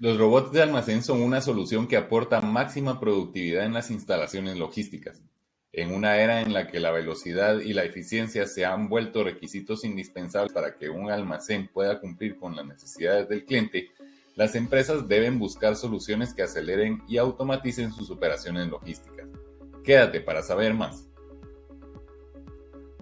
Los robots de almacén son una solución que aporta máxima productividad en las instalaciones logísticas. En una era en la que la velocidad y la eficiencia se han vuelto requisitos indispensables para que un almacén pueda cumplir con las necesidades del cliente, las empresas deben buscar soluciones que aceleren y automaticen sus operaciones logísticas. Quédate para saber más.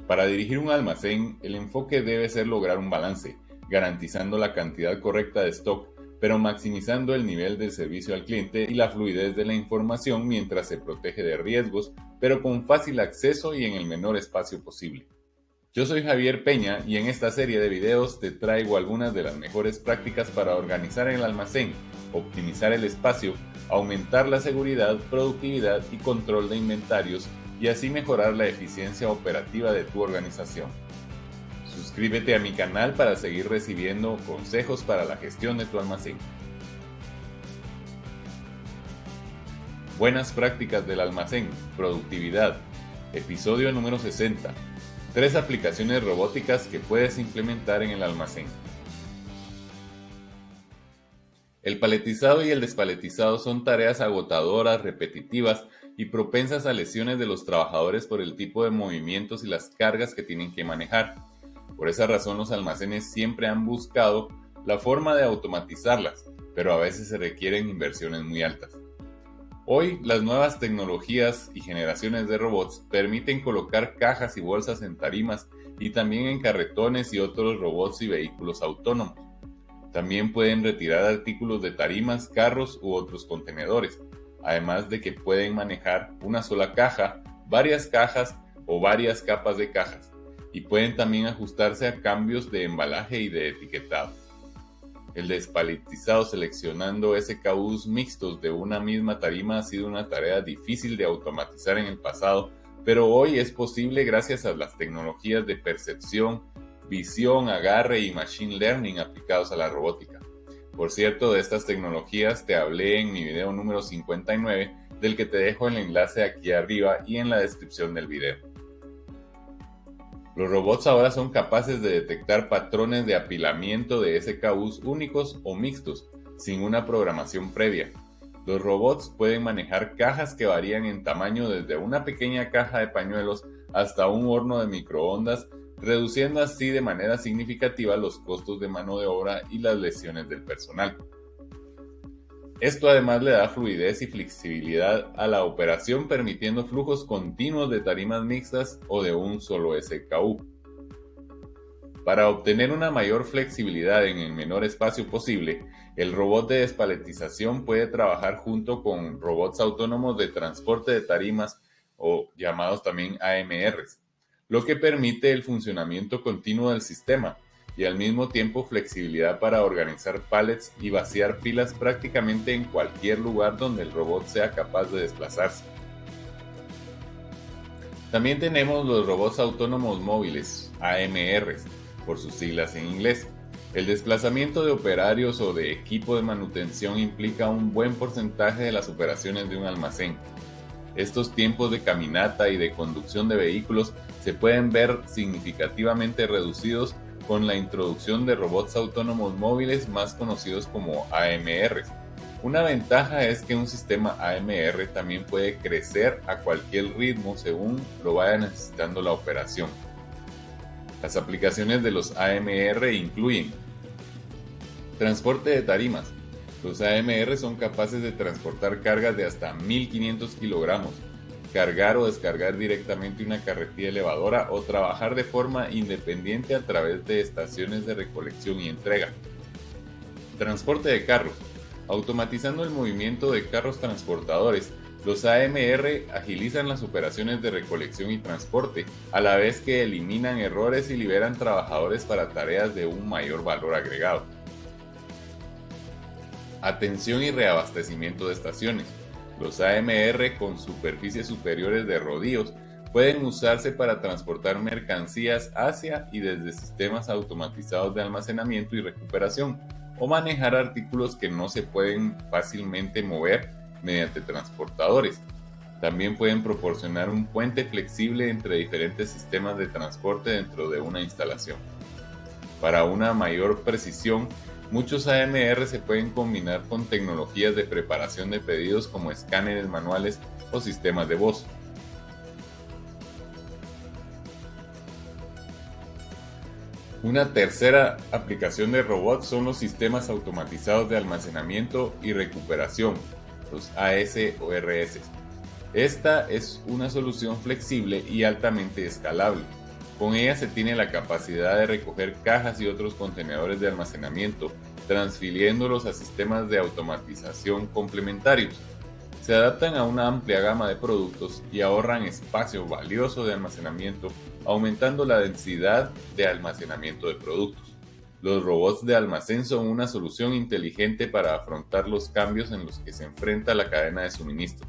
Para dirigir un almacén, el enfoque debe ser lograr un balance, garantizando la cantidad correcta de stock pero maximizando el nivel del servicio al cliente y la fluidez de la información mientras se protege de riesgos, pero con fácil acceso y en el menor espacio posible. Yo soy Javier Peña y en esta serie de videos te traigo algunas de las mejores prácticas para organizar el almacén, optimizar el espacio, aumentar la seguridad, productividad y control de inventarios y así mejorar la eficiencia operativa de tu organización. Suscríbete a mi canal para seguir recibiendo consejos para la gestión de tu almacén. Buenas prácticas del almacén, productividad. Episodio número 60. Tres aplicaciones robóticas que puedes implementar en el almacén. El paletizado y el despaletizado son tareas agotadoras, repetitivas y propensas a lesiones de los trabajadores por el tipo de movimientos y las cargas que tienen que manejar. Por esa razón los almacenes siempre han buscado la forma de automatizarlas, pero a veces se requieren inversiones muy altas. Hoy las nuevas tecnologías y generaciones de robots permiten colocar cajas y bolsas en tarimas y también en carretones y otros robots y vehículos autónomos. También pueden retirar artículos de tarimas, carros u otros contenedores, además de que pueden manejar una sola caja, varias cajas o varias capas de cajas y pueden también ajustarse a cambios de embalaje y de etiquetado. El despaletizado seleccionando SKUs mixtos de una misma tarima ha sido una tarea difícil de automatizar en el pasado, pero hoy es posible gracias a las tecnologías de percepción, visión, agarre y machine learning aplicados a la robótica. Por cierto, de estas tecnologías te hablé en mi video número 59, del que te dejo el enlace aquí arriba y en la descripción del video. Los robots ahora son capaces de detectar patrones de apilamiento de SKUs únicos o mixtos, sin una programación previa. Los robots pueden manejar cajas que varían en tamaño desde una pequeña caja de pañuelos hasta un horno de microondas, reduciendo así de manera significativa los costos de mano de obra y las lesiones del personal. Esto además le da fluidez y flexibilidad a la operación permitiendo flujos continuos de tarimas mixtas o de un solo SKU. Para obtener una mayor flexibilidad en el menor espacio posible, el robot de despaletización puede trabajar junto con robots autónomos de transporte de tarimas o llamados también AMRs, lo que permite el funcionamiento continuo del sistema, y al mismo tiempo flexibilidad para organizar pallets y vaciar pilas prácticamente en cualquier lugar donde el robot sea capaz de desplazarse. También tenemos los robots autónomos móviles, AMRs, por sus siglas en inglés. El desplazamiento de operarios o de equipo de manutención implica un buen porcentaje de las operaciones de un almacén. Estos tiempos de caminata y de conducción de vehículos se pueden ver significativamente reducidos con la introducción de robots autónomos móviles más conocidos como AMR. Una ventaja es que un sistema AMR también puede crecer a cualquier ritmo según lo vaya necesitando la operación. Las aplicaciones de los AMR incluyen transporte de tarimas. Los AMR son capaces de transportar cargas de hasta 1500 kilogramos, cargar o descargar directamente una carretilla elevadora o trabajar de forma independiente a través de estaciones de recolección y entrega. Transporte de carros. Automatizando el movimiento de carros transportadores, los AMR agilizan las operaciones de recolección y transporte, a la vez que eliminan errores y liberan trabajadores para tareas de un mayor valor agregado. Atención y reabastecimiento de estaciones. Los AMR con superficies superiores de rodillos pueden usarse para transportar mercancías hacia y desde sistemas automatizados de almacenamiento y recuperación o manejar artículos que no se pueden fácilmente mover mediante transportadores. También pueden proporcionar un puente flexible entre diferentes sistemas de transporte dentro de una instalación. Para una mayor precisión, Muchos AMR se pueden combinar con tecnologías de preparación de pedidos como escáneres manuales o sistemas de voz. Una tercera aplicación de robots son los sistemas automatizados de almacenamiento y recuperación, los ASORS. Esta es una solución flexible y altamente escalable. Con ella se tiene la capacidad de recoger cajas y otros contenedores de almacenamiento, transfiriéndolos a sistemas de automatización complementarios. Se adaptan a una amplia gama de productos y ahorran espacio valioso de almacenamiento, aumentando la densidad de almacenamiento de productos. Los robots de almacén son una solución inteligente para afrontar los cambios en los que se enfrenta la cadena de suministro.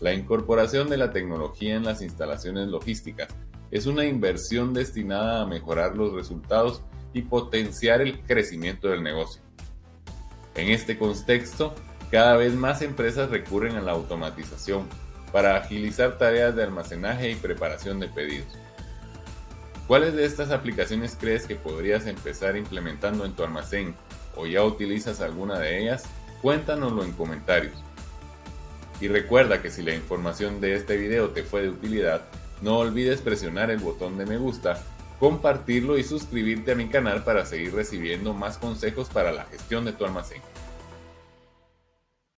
La incorporación de la tecnología en las instalaciones logísticas es una inversión destinada a mejorar los resultados y potenciar el crecimiento del negocio. En este contexto, cada vez más empresas recurren a la automatización para agilizar tareas de almacenaje y preparación de pedidos. ¿Cuáles de estas aplicaciones crees que podrías empezar implementando en tu almacén o ya utilizas alguna de ellas? Cuéntanoslo en comentarios. Y recuerda que si la información de este video te fue de utilidad, no olvides presionar el botón de me gusta, compartirlo y suscribirte a mi canal para seguir recibiendo más consejos para la gestión de tu almacén.